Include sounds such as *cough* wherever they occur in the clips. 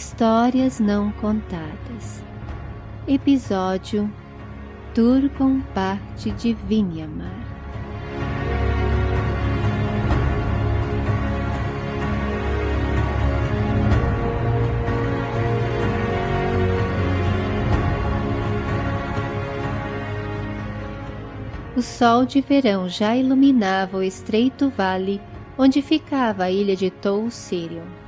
Histórias Não Contadas Episódio Turcon parte de Vinyamar O sol de verão já iluminava o estreito vale onde ficava a ilha de Tou Sirion.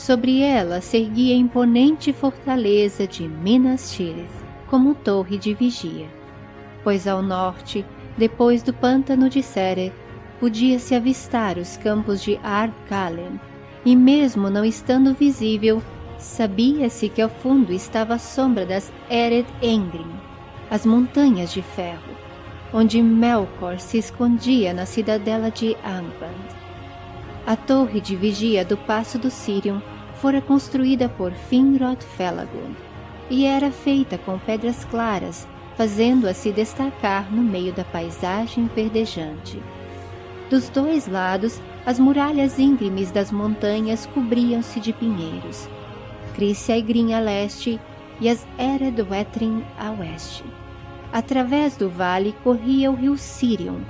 Sobre ela se erguia a imponente fortaleza de Minas Tirith, como torre de vigia. Pois ao norte, depois do pântano de Sere, podia-se avistar os campos de Ar-Kalen, e mesmo não estando visível, sabia-se que ao fundo estava a sombra das Ered Engrim, as montanhas de ferro, onde Melkor se escondia na cidadela de Angband. A torre de vigia do Passo do Sirion fora construída por Finrod Felagund e era feita com pedras claras, fazendo-a se destacar no meio da paisagem verdejante. Dos dois lados, as muralhas íngremes das montanhas cobriam-se de pinheiros. Crissia Igrim a leste e as Wetrin a oeste. Através do vale corria o rio Sirion,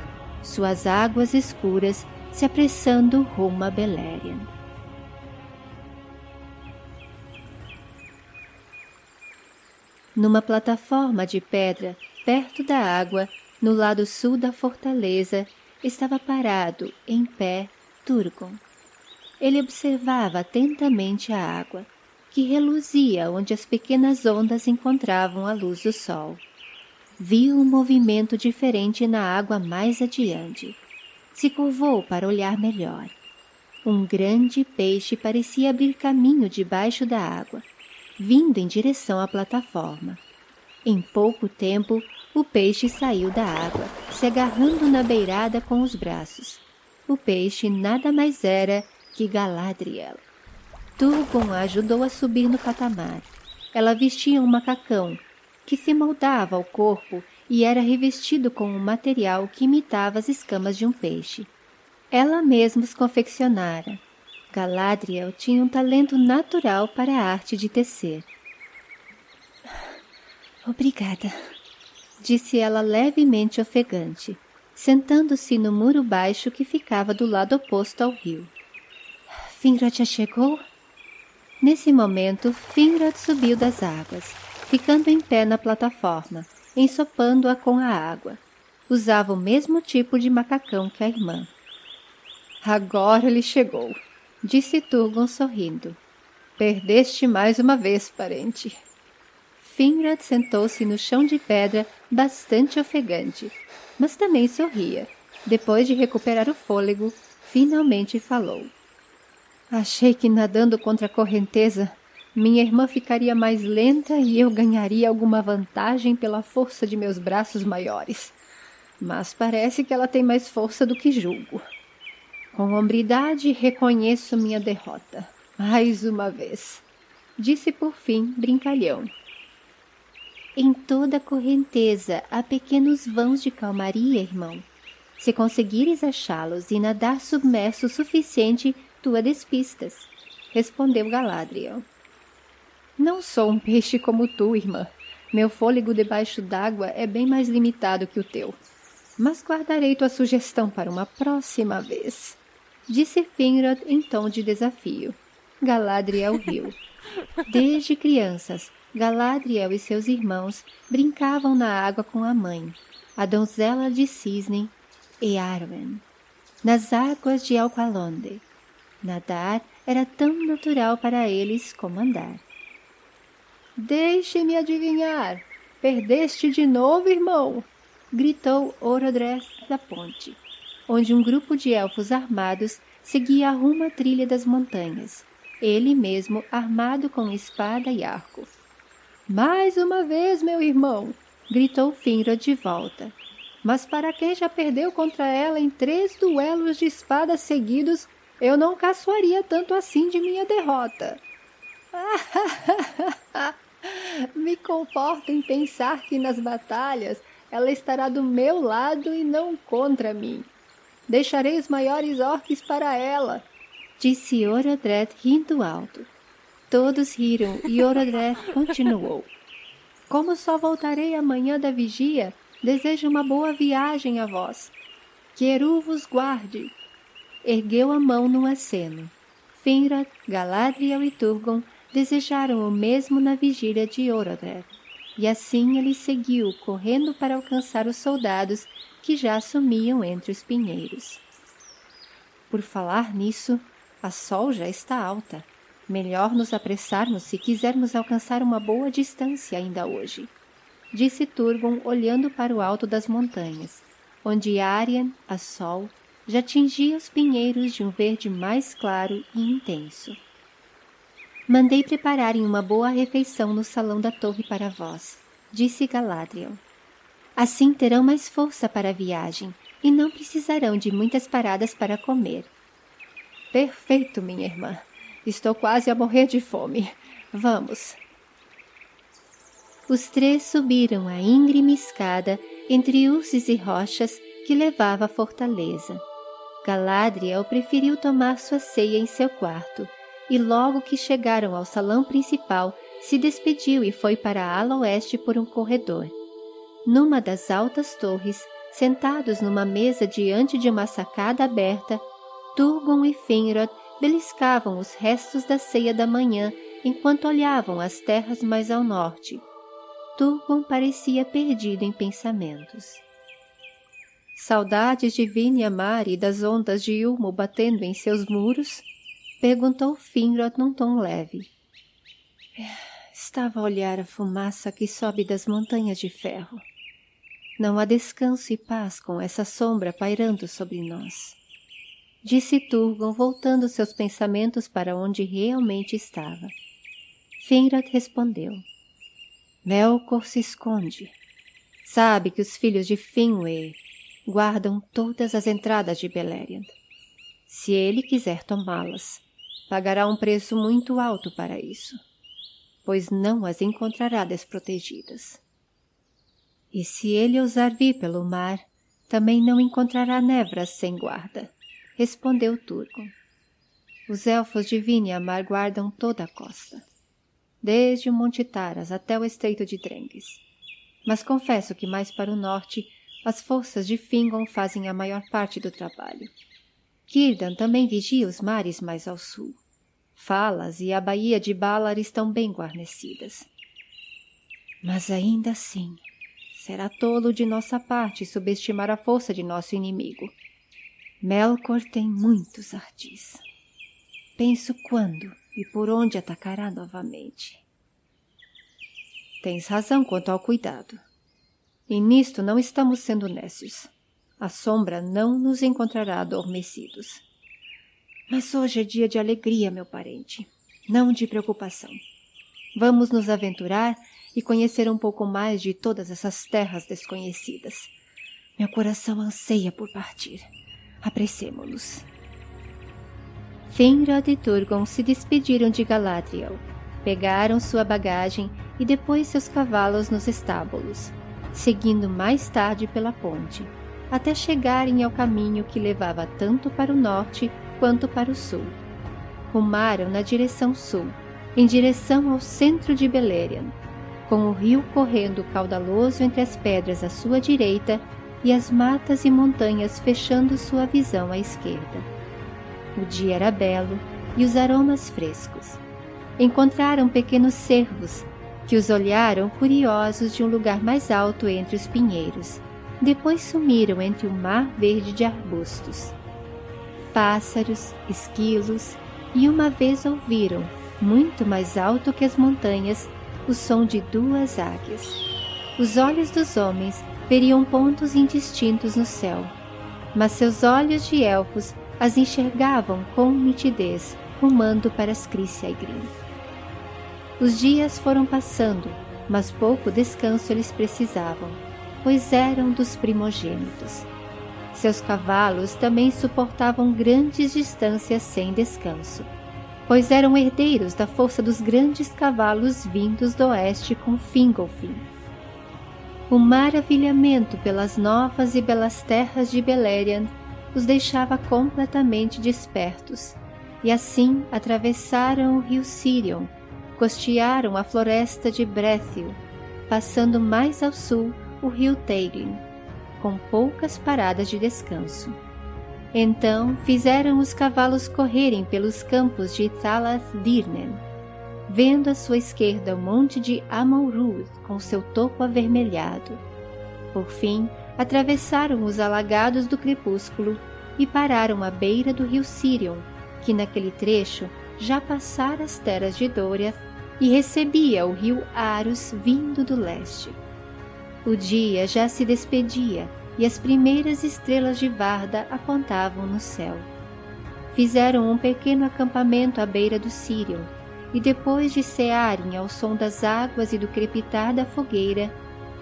suas águas escuras se apressando rumo a Beleriand. Numa plataforma de pedra, perto da água, no lado sul da fortaleza, estava parado, em pé, Turgon. Ele observava atentamente a água, que reluzia onde as pequenas ondas encontravam a luz do sol. Viu um movimento diferente na água mais adiante se curvou para olhar melhor. Um grande peixe parecia abrir caminho debaixo da água, vindo em direção à plataforma. Em pouco tempo, o peixe saiu da água, se agarrando na beirada com os braços. O peixe nada mais era que Galadriel. Turgon a ajudou a subir no patamar. Ela vestia um macacão, que se moldava ao corpo e era revestido com um material que imitava as escamas de um peixe. Ela mesma os confeccionara. Galadriel tinha um talento natural para a arte de tecer. Obrigada, disse ela levemente ofegante, sentando-se no muro baixo que ficava do lado oposto ao rio. Finrod já chegou? Nesse momento, Finrod subiu das águas, ficando em pé na plataforma, ensopando-a com a água. Usava o mesmo tipo de macacão que a irmã. Agora ele chegou, disse Turgon sorrindo. Perdeste mais uma vez, parente. Finrad sentou-se no chão de pedra, bastante ofegante, mas também sorria. Depois de recuperar o fôlego, finalmente falou. Achei que nadando contra a correnteza minha irmã ficaria mais lenta e eu ganharia alguma vantagem pela força de meus braços maiores. Mas parece que ela tem mais força do que julgo. Com hombridade reconheço minha derrota. Mais uma vez. Disse por fim, brincalhão. Em toda correnteza há pequenos vãos de calmaria, irmão. Se conseguires achá-los e nadar submerso o suficiente, tu a despistas. Respondeu Galadriel. Não sou um peixe como tu, irmã. Meu fôlego debaixo d'água é bem mais limitado que o teu. Mas guardarei tua sugestão para uma próxima vez. Disse Finrod em tom de desafio. Galadriel riu. Desde crianças, Galadriel e seus irmãos brincavam na água com a mãe, a donzela de cisne, Earwen, nas águas de Alqualonde. Nadar era tão natural para eles como andar. Deixe-me adivinhar. Perdeste de novo, irmão? Gritou Orodress da ponte, onde um grupo de elfos armados seguia rumo à trilha das montanhas, ele mesmo armado com espada e arco. Mais uma vez, meu irmão! gritou Finrod de volta. Mas para quem já perdeu contra ela em três duelos de espada seguidos, eu não caçoaria tanto assim de minha derrota. *laughs* Me conforto em pensar que nas batalhas ela estará do meu lado e não contra mim. Deixarei os maiores orques para ela, disse Orodred rindo alto. Todos riram e Orodreth continuou. Como só voltarei amanhã da vigia, desejo uma boa viagem a vós. Que Eru vos guarde. Ergueu a mão no aceno. Finrod, Galadriel e Turgon desejaram o mesmo na vigília de Orodreth. E assim ele seguiu, correndo para alcançar os soldados que já sumiam entre os pinheiros. Por falar nisso, a sol já está alta. Melhor nos apressarmos se quisermos alcançar uma boa distância ainda hoje, disse Turgon olhando para o alto das montanhas, onde Aryan, a sol, já tingia os pinheiros de um verde mais claro e intenso. Mandei prepararem uma boa refeição no salão da torre para vós, disse Galadriel. Assim terão mais força para a viagem e não precisarão de muitas paradas para comer. Perfeito, minha irmã. Estou quase a morrer de fome. Vamos. Os três subiram a íngreme escada entre ursos e rochas que levava à fortaleza. Galadriel preferiu tomar sua ceia em seu quarto, e logo que chegaram ao salão principal, se despediu e foi para a ala oeste por um corredor. Numa das altas torres, sentados numa mesa diante de uma sacada aberta, Turgon e Finrod beliscavam os restos da ceia da manhã enquanto olhavam as terras mais ao norte. Turgon parecia perdido em pensamentos. Saudades de Vinyamar e das ondas de Ulmo batendo em seus muros? Perguntou Finrod num tom leve. Estava a olhar a fumaça que sobe das montanhas de ferro. Não há descanso e paz com essa sombra pairando sobre nós disse Turgon voltando seus pensamentos para onde realmente estava. Finrod respondeu. Melkor se esconde. Sabe que os filhos de Finwë guardam todas as entradas de Beleriand. Se ele quiser tomá-las, pagará um preço muito alto para isso, pois não as encontrará desprotegidas. E se ele ousar vir pelo mar, também não encontrará nevras sem guarda respondeu Turgon. Os elfos de Viniamar guardam toda a costa, desde o Monte Taras até o Estreito de Drengues. Mas confesso que mais para o norte, as forças de Fingon fazem a maior parte do trabalho. Círdan também vigia os mares mais ao sul. Falas e a baía de Balar estão bem guarnecidas. Mas ainda assim, será tolo de nossa parte subestimar a força de nosso inimigo. Melkor tem muitos ardis. Penso quando e por onde atacará novamente. Tens razão quanto ao cuidado. E nisto não estamos sendo nécios. A sombra não nos encontrará adormecidos. Mas hoje é dia de alegria, meu parente, não de preocupação. Vamos nos aventurar e conhecer um pouco mais de todas essas terras desconhecidas. Meu coração anseia por partir. Apressemo-nos. Finrod e Turgon se despediram de Galadriel, pegaram sua bagagem e depois seus cavalos nos estábulos, seguindo mais tarde pela ponte, até chegarem ao caminho que levava tanto para o norte quanto para o sul. Rumaram na direção sul, em direção ao centro de Beleriand, com o rio correndo caudaloso entre as pedras à sua direita e as matas e montanhas fechando sua visão à esquerda. O dia era belo e os aromas frescos. Encontraram pequenos cervos que os olharam curiosos de um lugar mais alto entre os pinheiros. Depois sumiram entre o mar verde de arbustos. Pássaros, esquilos, e uma vez ouviram, muito mais alto que as montanhas, o som de duas águias. Os olhos dos homens veriam pontos indistintos no céu, mas seus olhos de elfos as enxergavam com nitidez, rumando para Ascricia e Grim. Os dias foram passando, mas pouco descanso eles precisavam, pois eram dos primogênitos. Seus cavalos também suportavam grandes distâncias sem descanso, pois eram herdeiros da força dos grandes cavalos vindos do oeste com Fingolfin, o maravilhamento pelas novas e belas terras de Beleriand os deixava completamente despertos, e assim atravessaram o rio Sirion, costearam a floresta de Brethil, passando mais ao sul o rio Teiglin, com poucas paradas de descanso. Então fizeram os cavalos correrem pelos campos de Thalath Dirnen, vendo à sua esquerda o monte de Amon com seu topo avermelhado. Por fim, atravessaram os alagados do crepúsculo e pararam à beira do rio Sirion, que naquele trecho já passara as terras de Doriath e recebia o rio Arus vindo do leste. O dia já se despedia e as primeiras estrelas de Varda apontavam no céu. Fizeram um pequeno acampamento à beira do Sirion e depois de cearem ao som das águas e do crepitar da fogueira,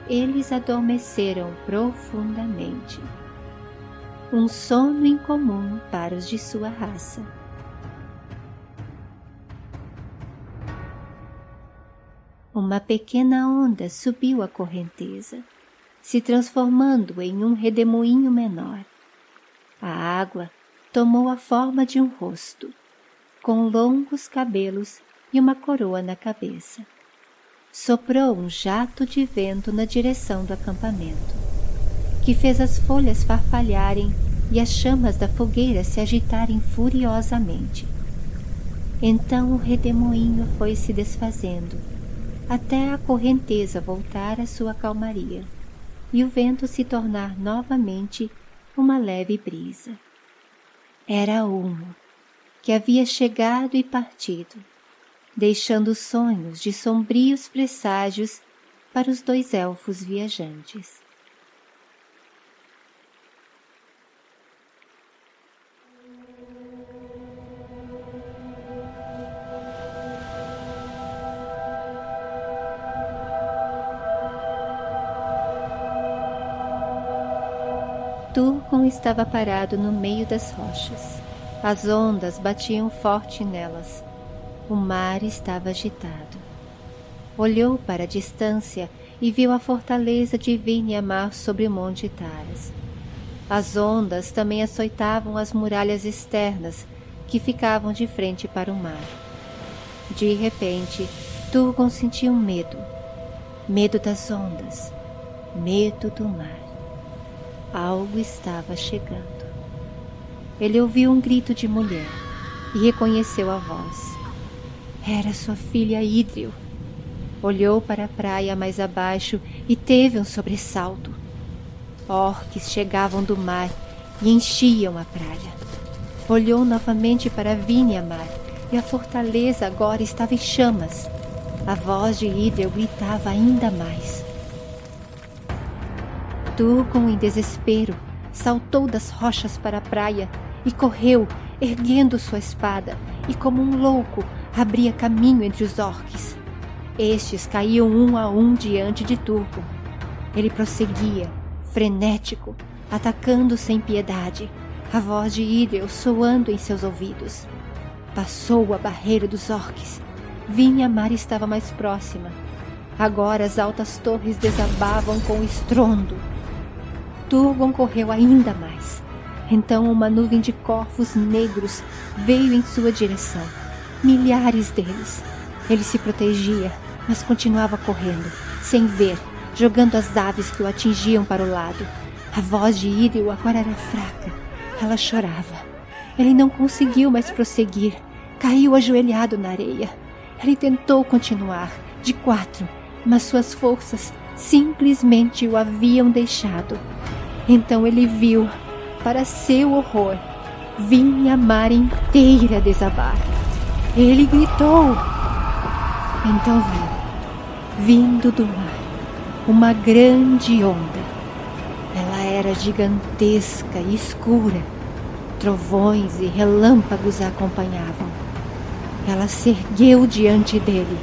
eles adormeceram profundamente. Um sono incomum para os de sua raça. Uma pequena onda subiu a correnteza, se transformando em um redemoinho menor. A água tomou a forma de um rosto, com longos cabelos e uma coroa na cabeça. Soprou um jato de vento na direção do acampamento, que fez as folhas farfalharem e as chamas da fogueira se agitarem furiosamente. Então o redemoinho foi se desfazendo, até a correnteza voltar à sua calmaria e o vento se tornar novamente uma leve brisa. Era Ulmo, que havia chegado e partido, deixando sonhos de sombrios presságios para os dois elfos viajantes. Estava parado no meio das rochas. As ondas batiam forte nelas, o mar estava agitado. Olhou para a distância e viu a fortaleza de Vinhamar sobre o Monte Taras. As ondas também açoitavam as muralhas externas que ficavam de frente para o mar. De repente, Turgon sentiu medo. Medo das ondas. Medo do mar. Algo estava chegando. Ele ouviu um grito de mulher e reconheceu a voz. Era sua filha Idril. Olhou para a praia mais abaixo e teve um sobressalto. Orques chegavam do mar e enchiam a praia. Olhou novamente para Vinhamar e a fortaleza agora estava em chamas. A voz de Idril gritava ainda mais. Turgon, em desespero, saltou das rochas para a praia e correu, erguendo sua espada, e como um louco abria caminho entre os orques. Estes caíam um a um diante de Turco. Ele prosseguia, frenético, atacando sem piedade, a voz de Idril soando em seus ouvidos. Passou a barreira dos orques. Vinha mar estava mais próxima. Agora as altas torres desabavam com estrondo. Turgon correu ainda mais. Então uma nuvem de corvos negros veio em sua direção milhares deles. Ele se protegia, mas continuava correndo, sem ver, jogando as aves que o atingiam para o lado. A voz de Idil agora era fraca. Ela chorava. Ele não conseguiu mais prosseguir. Caiu ajoelhado na areia. Ele tentou continuar, de quatro, mas suas forças simplesmente o haviam deixado. Então ele viu, para seu horror, vinha a mar inteira desabar. Ele gritou. Então viu, vindo do mar, uma grande onda. Ela era gigantesca e escura. Trovões e relâmpagos a acompanhavam. Ela se ergueu diante dele,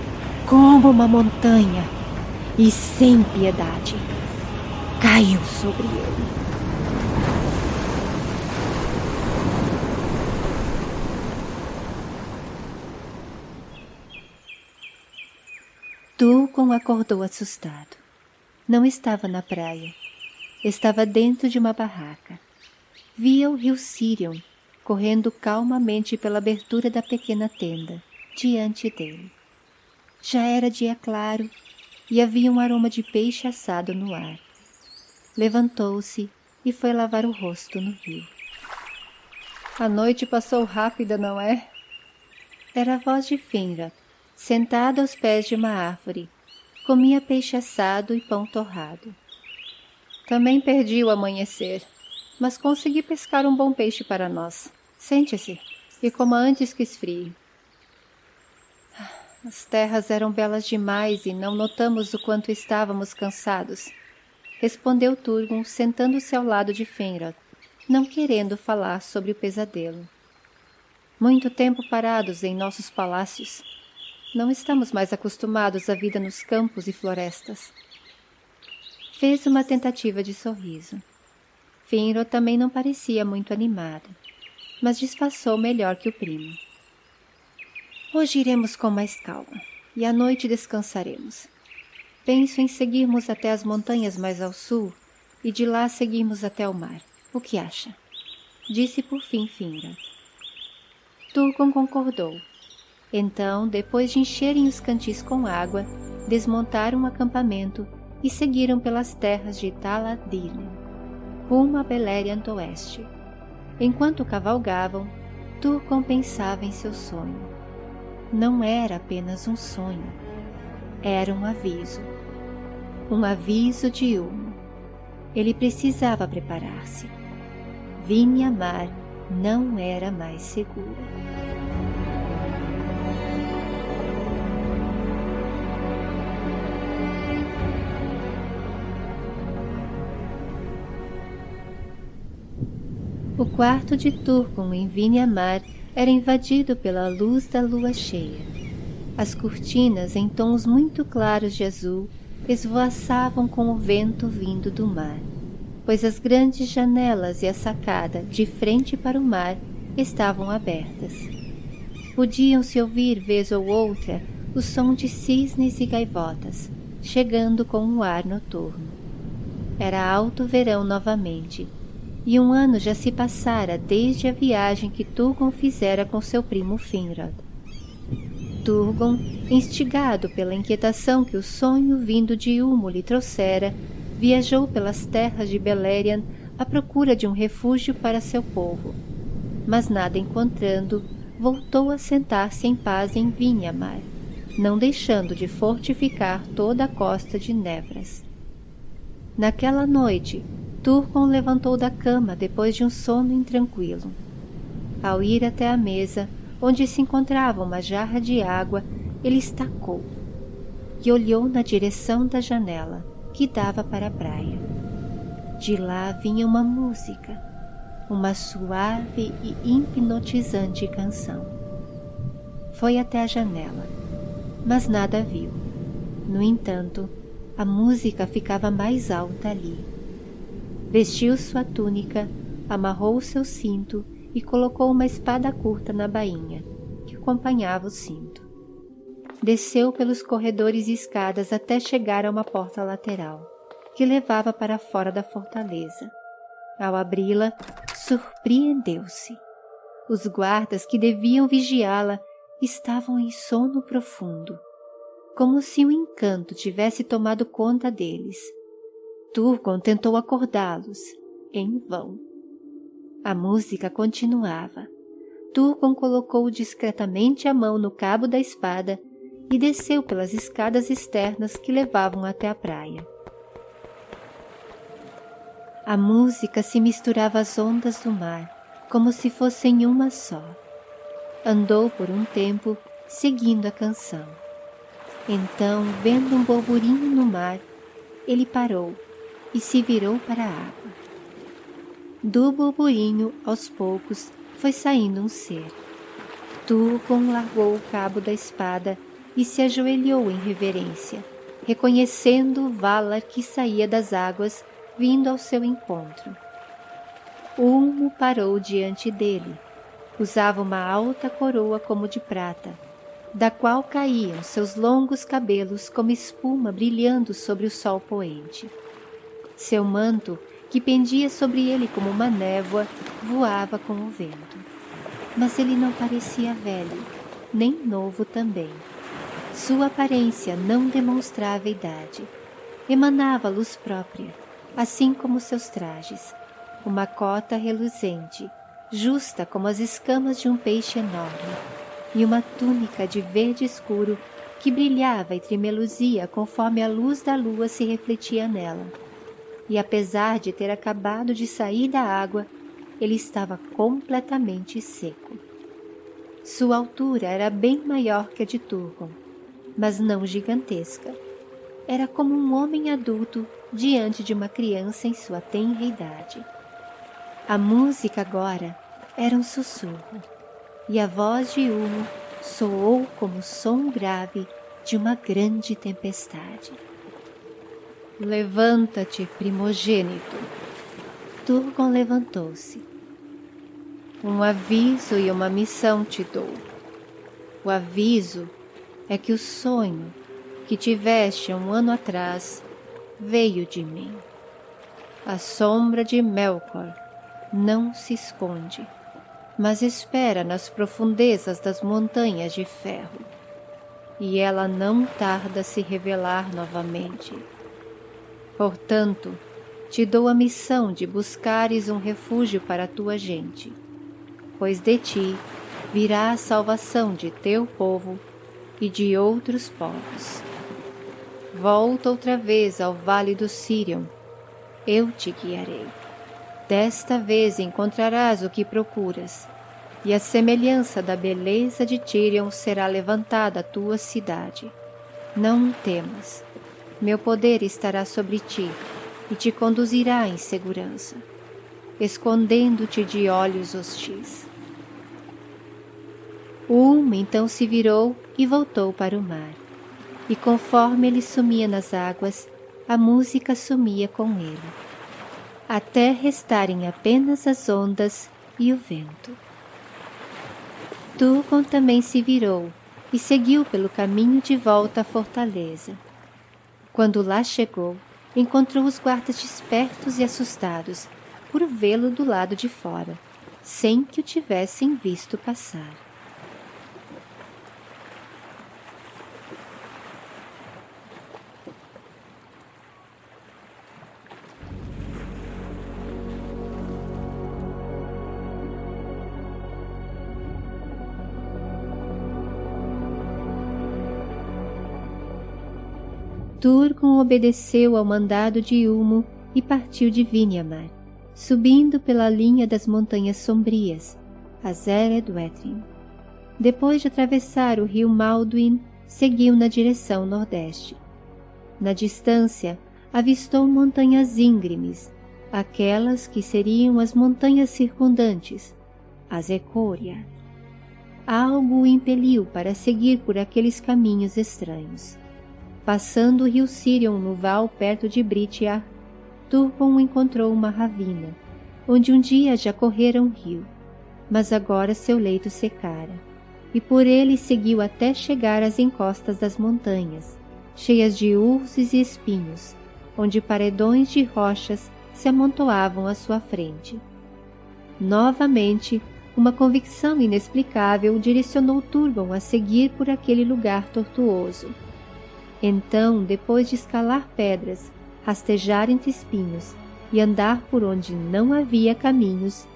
como uma montanha, e sem piedade, caiu sobre ele. Tulcon acordou assustado. Não estava na praia. Estava dentro de uma barraca. Via o rio Sirion correndo calmamente pela abertura da pequena tenda, diante dele. Já era dia claro e havia um aroma de peixe assado no ar. Levantou-se e foi lavar o rosto no rio. A noite passou rápida, não é? Era a voz de Finra, sentada aos pés de uma árvore. Comia peixe assado e pão torrado. Também perdi o amanhecer, mas consegui pescar um bom peixe para nós. Sente-se e coma antes que esfrie. As terras eram belas demais e não notamos o quanto estávamos cansados. Respondeu Turgon, sentando-se ao lado de Fenrod, não querendo falar sobre o pesadelo. Muito tempo parados em nossos palácios. Não estamos mais acostumados à vida nos campos e florestas. Fez uma tentativa de sorriso. Finro também não parecia muito animado, mas disfarçou melhor que o primo. Hoje iremos com mais calma e à noite descansaremos. Penso em seguirmos até as montanhas mais ao sul e de lá seguirmos até o mar. O que acha? Disse por fim Finra. Turgon concordou. Então, depois de encherem os cantis com água, desmontaram o acampamento e seguiram pelas terras de Taladilin, rumo a Beleriand oeste. Enquanto cavalgavam, Turgon pensava em seu sonho não era apenas um sonho, era um aviso. Um aviso de Ulmo. Ele precisava preparar-se. Vinha-Mar não era mais segura. O quarto de Turcon em Vinha-Mar era invadido pela luz da lua cheia. As cortinas, em tons muito claros de azul, esvoaçavam com o vento vindo do mar, pois as grandes janelas e a sacada, de frente para o mar, estavam abertas. Podiam-se ouvir, vez ou outra, o som de cisnes e gaivotas, chegando com o ar noturno. Era alto verão novamente, e um ano já se passara desde a viagem que Turgon fizera com seu primo Finrod. Turgon, instigado pela inquietação que o sonho vindo de Ulmo lhe trouxera, viajou pelas terras de Beleriand à procura de um refúgio para seu povo. Mas nada encontrando, voltou a sentar-se em paz em Vinhamar, não deixando de fortificar toda a costa de Nevras. Naquela noite, Turcon levantou da cama depois de um sono intranquilo. Ao ir até a mesa, onde se encontrava uma jarra de água, ele estacou e olhou na direção da janela, que dava para a praia. De lá vinha uma música, uma suave e hipnotizante canção. Foi até a janela, mas nada viu. No entanto, a música ficava mais alta ali Vestiu sua túnica, amarrou seu cinto e colocou uma espada curta na bainha, que acompanhava o cinto. Desceu pelos corredores e escadas até chegar a uma porta lateral, que levava para fora da fortaleza. Ao abri-la, surpreendeu-se. Os guardas que deviam vigiá-la estavam em sono profundo, como se um encanto tivesse tomado conta deles Turgon tentou acordá-los, em vão. A música continuava. Turgon colocou discretamente a mão no cabo da espada e desceu pelas escadas externas que levavam até a praia. A música se misturava às ondas do mar, como se fossem uma só. Andou por um tempo, seguindo a canção. Então, vendo um burburinho no mar, ele parou e se virou para a água. Do burburinho, aos poucos, foi saindo um ser. Turgon largou o cabo da espada e se ajoelhou em reverência, reconhecendo o Valar que saía das águas, vindo ao seu encontro. Ulmo parou diante dele. Usava uma alta coroa como de prata, da qual caíam seus longos cabelos como espuma brilhando sobre o sol poente. Seu manto, que pendia sobre ele como uma névoa, voava com o vento. Mas ele não parecia velho, nem novo também. Sua aparência não demonstrava idade. Emanava luz própria, assim como seus trajes. Uma cota reluzente, justa como as escamas de um peixe enorme, e uma túnica de verde escuro que brilhava e tremeluzia conforme a luz da lua se refletia nela. E apesar de ter acabado de sair da água, ele estava completamente seco. Sua altura era bem maior que a de Turgon, mas não gigantesca. Era como um homem adulto diante de uma criança em sua tenra idade. A música agora era um sussurro, e a voz de Ulmo soou como o som grave de uma grande tempestade. Levanta-te, primogênito. Turgon levantou-se. Um aviso e uma missão te dou. O aviso é que o sonho que tiveste um ano atrás veio de mim. A sombra de Melkor não se esconde mas espera nas profundezas das montanhas de ferro, e ela não tarda a se revelar novamente. Portanto, te dou a missão de buscares um refúgio para a tua gente, pois de ti virá a salvação de teu povo e de outros povos. Volta outra vez ao vale do Sirion, eu te guiarei. Desta vez encontrarás o que procuras, e a semelhança da beleza de Tirion será levantada a tua cidade. Não temas, meu poder estará sobre ti e te conduzirá em segurança, escondendo-te de olhos hostis. Ulm então se virou e voltou para o mar, e conforme ele sumia nas águas, a música sumia com ele até restarem apenas as ondas e o vento. Turgon também se virou e seguiu pelo caminho de volta à fortaleza. Quando lá chegou, encontrou os guardas despertos e assustados por vê-lo do lado de fora, sem que o tivessem visto passar. Turgon obedeceu ao mandado de Ulmo e partiu de Vinyamar, subindo pela linha das montanhas sombrias, a Zeredwetrin. Depois de atravessar o rio Malduin, seguiu na direção nordeste. Na distância, avistou montanhas íngremes, aquelas que seriam as montanhas circundantes, as Ecória. Algo o impeliu para seguir por aqueles caminhos estranhos. Passando o rio Sirion no val perto de Britiar, Turgon encontrou uma ravina, onde um dia já correra um rio, mas agora seu leito secara, e por ele seguiu até chegar às encostas das montanhas, cheias de ursos e espinhos, onde paredões de rochas se amontoavam à sua frente. Novamente, uma convicção inexplicável direcionou Turgon a seguir por aquele lugar tortuoso então, depois de escalar pedras, rastejar entre espinhos e andar por onde não havia caminhos,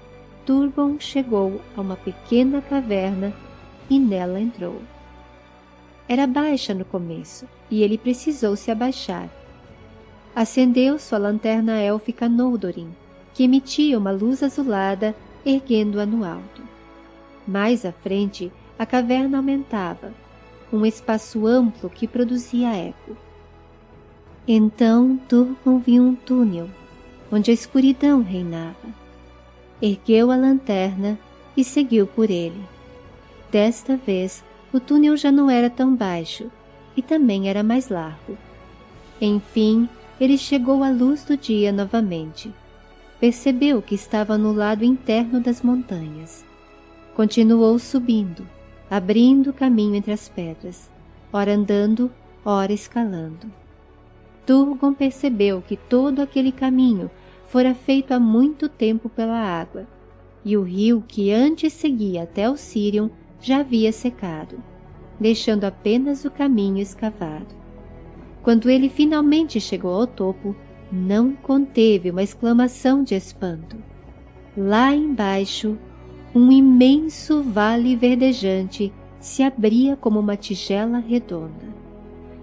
Turgon chegou a uma pequena caverna e nela entrou. Era baixa no começo e ele precisou se abaixar. Acendeu sua lanterna élfica Noldorin, que emitia uma luz azulada, erguendo-a no alto. Mais à frente, a caverna aumentava, um espaço amplo que produzia eco. Então Turgon viu um túnel, onde a escuridão reinava. Ergueu a lanterna e seguiu por ele. Desta vez, o túnel já não era tão baixo e também era mais largo. Enfim, ele chegou à luz do dia novamente. Percebeu que estava no lado interno das montanhas. Continuou subindo abrindo caminho entre as pedras, ora andando, ora escalando. Turgon percebeu que todo aquele caminho fora feito há muito tempo pela água, e o rio que antes seguia até o Sirion já havia secado. deixando apenas o caminho escavado. Quando ele finalmente chegou ao topo, não conteve uma exclamação de espanto. Lá embaixo, um imenso vale verdejante se abria como uma tigela redonda.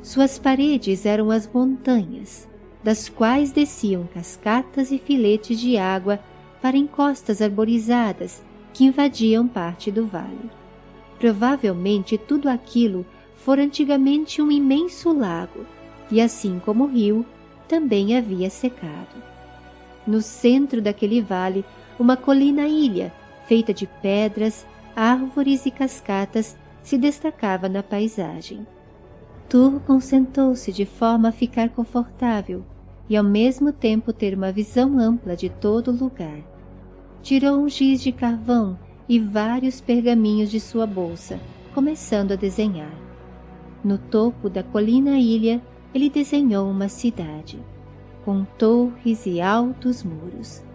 Suas paredes eram as montanhas, das quais desciam cascatas e filetes de água para encostas arborizadas que invadiam parte do vale. Provavelmente tudo aquilo fora antigamente um imenso lago, e assim como o rio, também havia secado. No centro daquele vale, uma colina-ilha, feita de pedras, árvores e cascatas, se destacava na paisagem. Turgon sentou-se de forma a ficar confortável e ao mesmo tempo ter uma visão ampla de todo o lugar. Tirou um giz de carvão e vários pergaminhos de sua bolsa, começando a desenhar. No topo da colina-ilha, ele desenhou uma cidade, com torres e altos muros.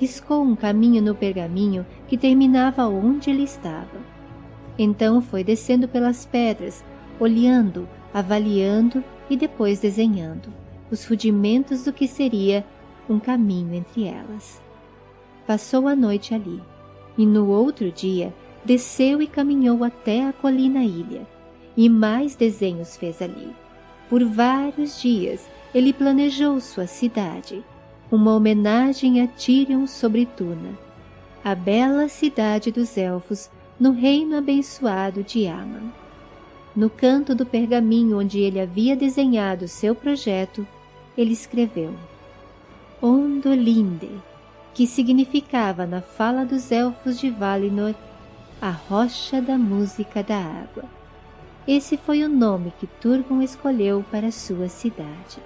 Riscou um caminho no pergaminho que terminava onde ele estava. Então foi descendo pelas pedras, olhando, avaliando e depois desenhando os rudimentos do que seria um caminho entre elas. Passou a noite ali, e no outro dia desceu e caminhou até a colina ilha, e mais desenhos fez ali. Por vários dias ele planejou sua cidade, uma homenagem a Tyrion sobre Tuna, a bela cidade dos elfos no reino abençoado de Aman. No canto do pergaminho onde ele havia desenhado seu projeto, ele escreveu Ondolinde, que significava na fala dos elfos de Valinor a rocha da música da água. Esse foi o nome que Turgon escolheu para sua cidade.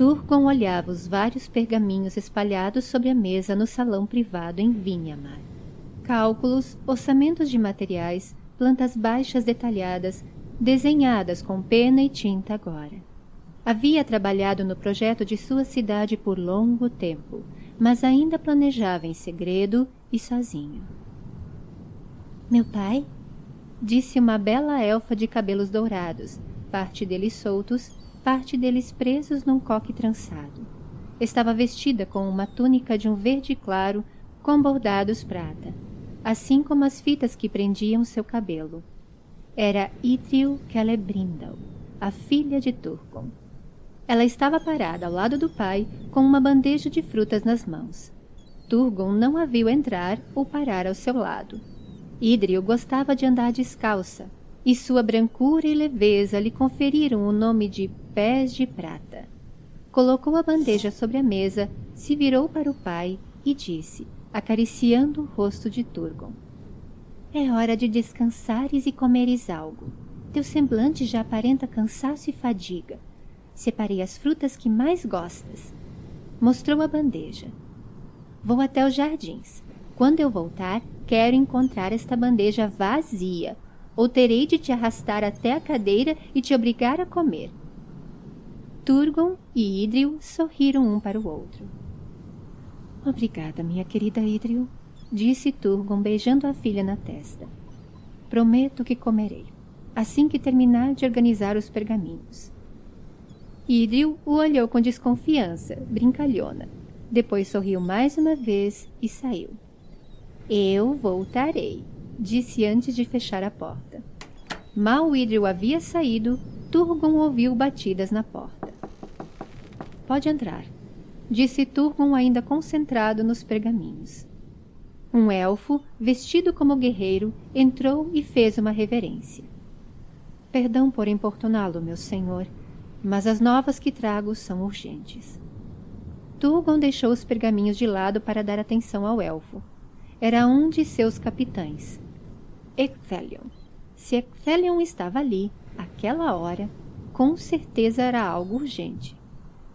Turgon olhava os vários pergaminhos espalhados sobre a mesa no salão privado em Vinhamar. Cálculos, orçamentos de materiais, plantas baixas detalhadas, desenhadas com pena e tinta agora. Havia trabalhado no projeto de sua cidade por longo tempo, mas ainda planejava em segredo e sozinho. Meu pai? Disse uma bela elfa de cabelos dourados, parte deles soltos, parte deles presos num coque trançado. Estava vestida com uma túnica de um verde claro com bordados prata, assim como as fitas que prendiam seu cabelo. Era Idril Celebrindal, a filha de Turgon. Ela estava parada ao lado do pai, com uma bandeja de frutas nas mãos. Turgon não a viu entrar ou parar ao seu lado. Idril gostava de andar descalça, e sua brancura e leveza lhe conferiram o nome de Pés de Prata. Colocou a bandeja sobre a mesa, se virou para o pai e disse, acariciando o rosto de Turgon. É hora de descansares e comeres algo. Teu semblante já aparenta cansaço e fadiga. Separei as frutas que mais gostas. Mostrou a bandeja. Vou até os jardins. Quando eu voltar, quero encontrar esta bandeja vazia, ou terei de te arrastar até a cadeira e te obrigar a comer. Turgon e Idril sorriram um para o outro. Obrigada, minha querida Idril, disse Turgon beijando a filha na testa. Prometo que comerei, assim que terminar de organizar os pergaminhos. Idril o olhou com desconfiança, brincalhona. Depois sorriu mais uma vez e saiu. Eu voltarei, disse antes de fechar a porta. Mal Idril havia saído, Turgon ouviu batidas na porta. Pode entrar, disse Turgon ainda concentrado nos pergaminhos. Um elfo, vestido como guerreiro, entrou e fez uma reverência. Perdão por importuná-lo, meu senhor, mas as novas que trago são urgentes. Turgon deixou os pergaminhos de lado para dar atenção ao elfo. Era um de seus capitães, Ecthelion. Se Ecthelion estava ali, aquela hora, com certeza era algo urgente.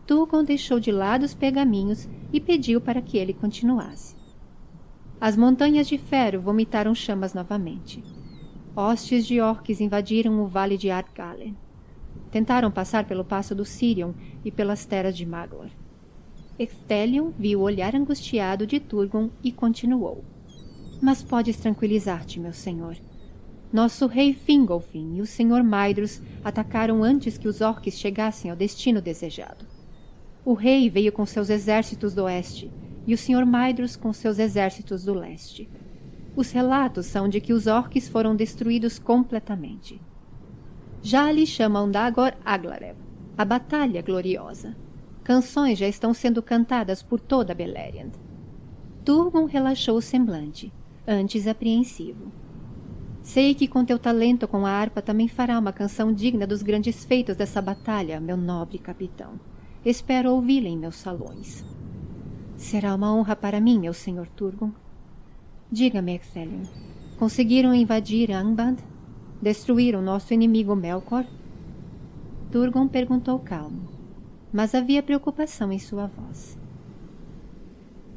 Turgon deixou de lado os pergaminhos e pediu para que ele continuasse. As montanhas de ferro vomitaram chamas novamente. Hostes de orques invadiram o vale de Ardgalen. Tentaram passar pelo passo do Sirion e pelas terras de Maglor. Extelion viu o olhar angustiado de Turgon e continuou. Mas podes tranquilizar-te, meu senhor. Nosso rei Fingolfin e o senhor Maedhros atacaram antes que os orques chegassem ao destino desejado. O rei veio com seus exércitos do oeste e o senhor Maedhros com seus exércitos do leste. Os relatos são de que os orques foram destruídos completamente. Já lhe chamam Dagor Aglarev, a Batalha Gloriosa. Canções já estão sendo cantadas por toda Beleriand. Turgon relaxou o semblante, antes apreensivo. Sei que com teu talento com a harpa também fará uma canção digna dos grandes feitos dessa batalha, meu nobre capitão. Espero ouvi-la em meus salões. Será uma honra para mim, meu senhor Turgon. Diga-me, Excelion, conseguiram invadir Angband? Destruíram nosso inimigo Melkor? Turgon perguntou calmo, mas havia preocupação em sua voz.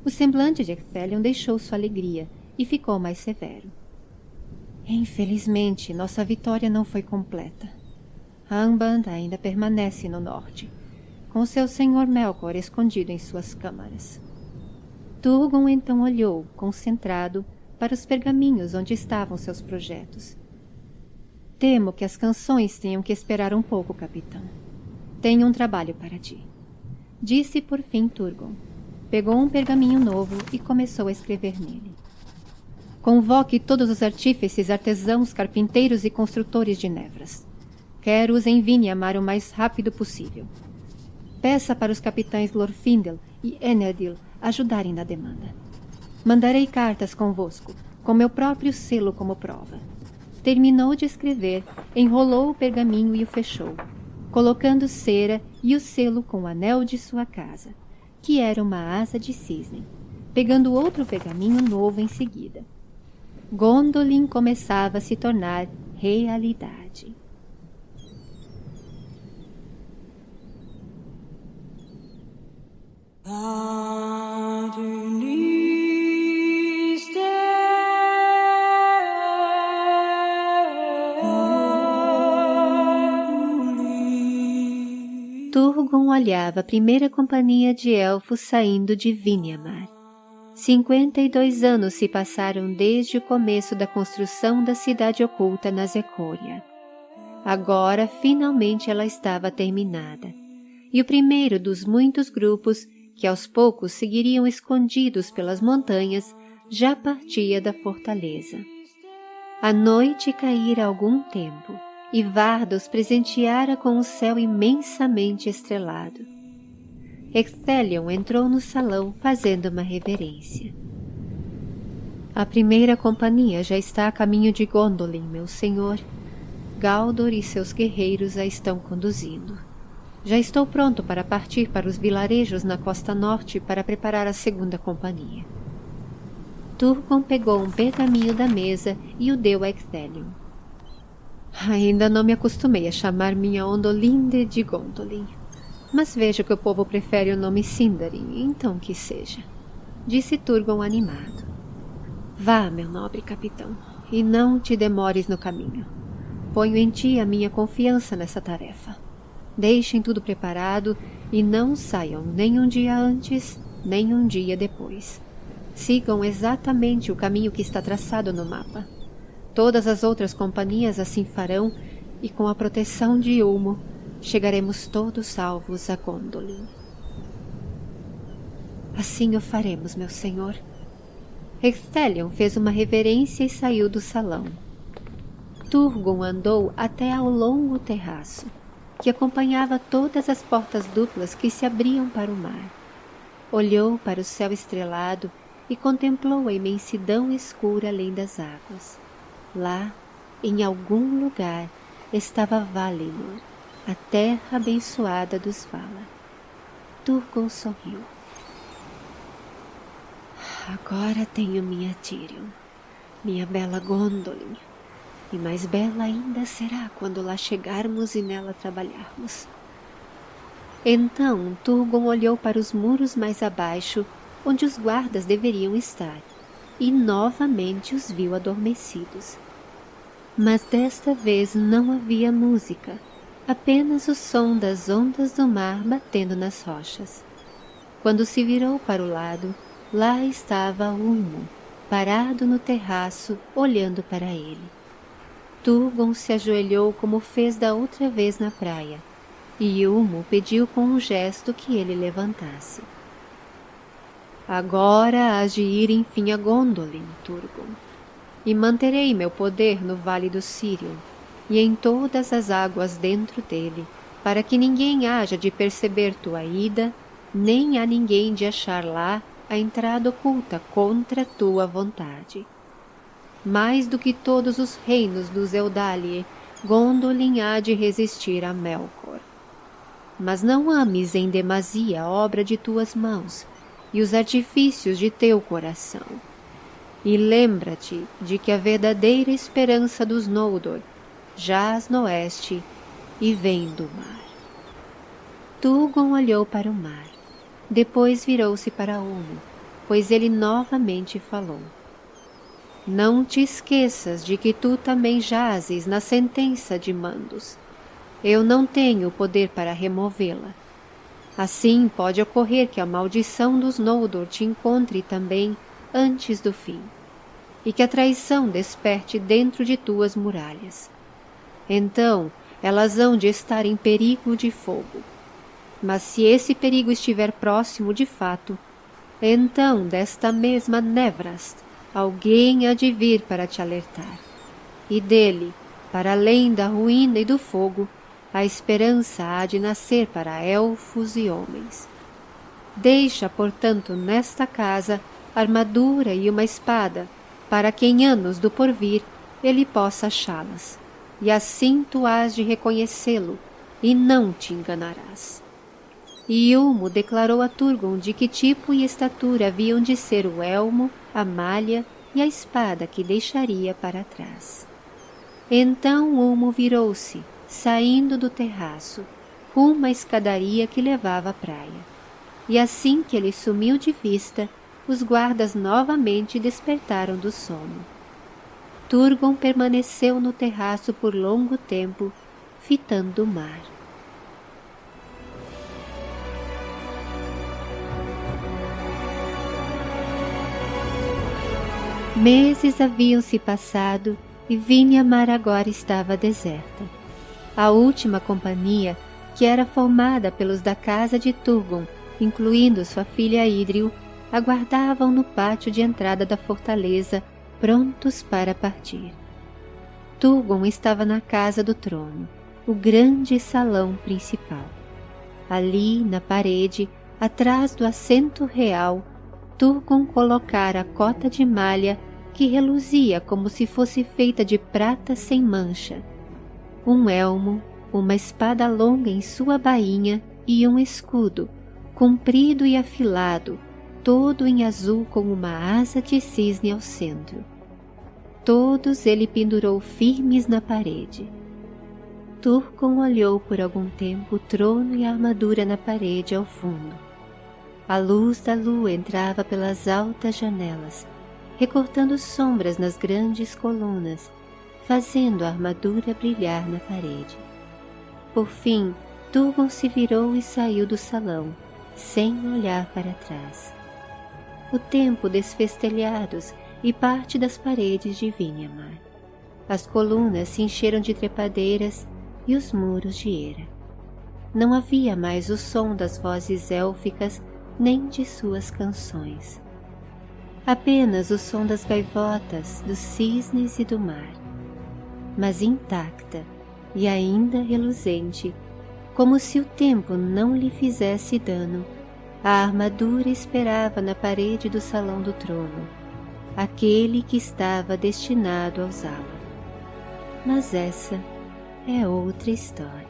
O semblante de Excelion deixou sua alegria e ficou mais severo. Infelizmente, nossa vitória não foi completa. Angband ainda permanece no norte, com seu senhor Melkor escondido em suas câmaras. Turgon então olhou, concentrado, para os pergaminhos onde estavam seus projetos. Temo que as canções tenham que esperar um pouco, capitão. Tenho um trabalho para ti. Disse por fim Turgon. Pegou um pergaminho novo e começou a escrever nele. Convoque todos os artífices, artesãos, carpinteiros e construtores de nevras. Quero-os em Vinhamar o mais rápido possível. Peça para os capitães Glorfindel e Enedil ajudarem na demanda. Mandarei cartas convosco, com meu próprio selo como prova. Terminou de escrever, enrolou o pergaminho e o fechou, colocando cera e o selo com o anel de sua casa, que era uma asa de cisne, pegando outro pergaminho novo em seguida. Gondolin começava a se tornar realidade. Turgon olhava a primeira companhia de elfos saindo de Vinyamar. 52 anos se passaram desde o começo da construção da cidade oculta na Zecolia. Agora, finalmente, ela estava terminada. E o primeiro dos muitos grupos que aos poucos seguiriam escondidos pelas montanhas já partia da fortaleza. A noite caíra algum tempo e Vardos presenteara com um céu imensamente estrelado. Excelion entrou no salão fazendo uma reverência. A primeira companhia já está a caminho de Gondolin, meu senhor. Galdor e seus guerreiros a estão conduzindo. Já estou pronto para partir para os vilarejos na costa norte para preparar a segunda companhia. Turgon pegou um pergaminho da mesa e o deu a Excelion. Ainda não me acostumei a chamar minha Ondolinde de Gondolin. Mas vejo que o povo prefere o nome Sindarin, então que seja. Disse Turgon animado. Vá, meu nobre capitão, e não te demores no caminho. Ponho em ti a minha confiança nessa tarefa. Deixem tudo preparado e não saiam nem um dia antes, nem um dia depois. Sigam exatamente o caminho que está traçado no mapa. Todas as outras companhias assim farão e com a proteção de Ulmo chegaremos todos salvos a Gondolin. Assim o faremos, meu senhor. Extelion fez uma reverência e saiu do salão. Turgon andou até ao longo terraço, que acompanhava todas as portas duplas que se abriam para o mar. Olhou para o céu estrelado e contemplou a imensidão escura além das águas. Lá, em algum lugar, estava Valinor, a terra abençoada dos Vala. Turgon sorriu. Agora tenho minha Tyrion, minha bela Gondolin, e mais bela ainda será quando lá chegarmos e nela trabalharmos. Então Turgon olhou para os muros mais abaixo, onde os guardas deveriam estar, e novamente os viu adormecidos. Mas desta vez não havia música, apenas o som das ondas do mar batendo nas rochas. Quando se virou para o lado, lá estava Ulmo, parado no terraço, olhando para ele. Turgon se ajoelhou como fez da outra vez na praia, e Ulmo pediu com um gesto que ele levantasse. Agora hás de ir enfim a Gondolin, Turgon, e manterei meu poder no Vale do Sirion, e em todas as águas dentro dele, para que ninguém haja de perceber tua ida, nem há ninguém de achar lá a entrada oculta contra tua vontade. Mais do que todos os reinos dos Eldalie, Gondolin há de resistir a Melkor. Mas não ames em demasia a obra de tuas mãos e os artifícios de teu coração. E lembra-te de que a verdadeira esperança dos Noldor jaz no oeste e vem do mar. Tugon olhou para o mar. Depois virou-se para Ulmo, pois ele novamente falou. Não te esqueças de que tu também jazes na sentença de Mandos. Eu não tenho poder para removê-la. Assim pode ocorrer que a maldição dos Noldor te encontre também antes do fim, e que a traição desperte dentro de tuas muralhas. Então elas hão de estar em perigo de fogo mas se esse perigo estiver próximo de fato, então desta mesma Nevrast alguém há de vir para te alertar. E dele, para além da ruína e do fogo, a esperança há de nascer para elfos e homens. Deixa, portanto, nesta casa armadura e uma espada, para que em anos do porvir ele possa achá-las, e assim tu hás de reconhecê-lo, e não te enganarás e Ilmo declarou a Turgon de que tipo e estatura haviam de ser o elmo, a malha e a espada que deixaria para trás. Então Ulmo virou-se, saindo do terraço, rumo à escadaria que levava à praia. E assim que ele sumiu de vista, os guardas novamente despertaram do sono. Turgon permaneceu no terraço por longo tempo, fitando o mar. Meses haviam se passado e Vinhamar agora estava deserta. A última companhia, que era formada pelos da casa de Turgon, incluindo sua filha Idril, aguardavam no pátio de entrada da fortaleza, prontos para partir. Turgon estava na casa do trono, o grande salão principal. Ali, na parede, atrás do assento real, Turgon colocara a cota de malha que reluzia como se fosse feita de prata sem mancha, um elmo, uma espada longa em sua bainha e um escudo, comprido e afilado, todo em azul com uma asa de cisne ao centro. Todos ele pendurou firmes na parede. Turcon olhou por algum tempo o trono e a armadura na parede ao fundo. A luz da lua entrava pelas altas janelas, recortando sombras nas grandes colunas, fazendo a armadura brilhar na parede. Por fim, Turgon se virou e saiu do salão, sem olhar para trás. O tempo desfestelhados e parte das paredes de Vinhamar. As colunas se encheram de trepadeiras e os muros de era. Não havia mais o som das vozes élficas nem de suas canções apenas o som das gaivotas, dos cisnes e do mar, mas intacta e ainda reluzente, como se o tempo não lhe fizesse dano, a armadura esperava na parede do salão do trono, aquele que estava destinado a usá-la. Mas essa é outra história.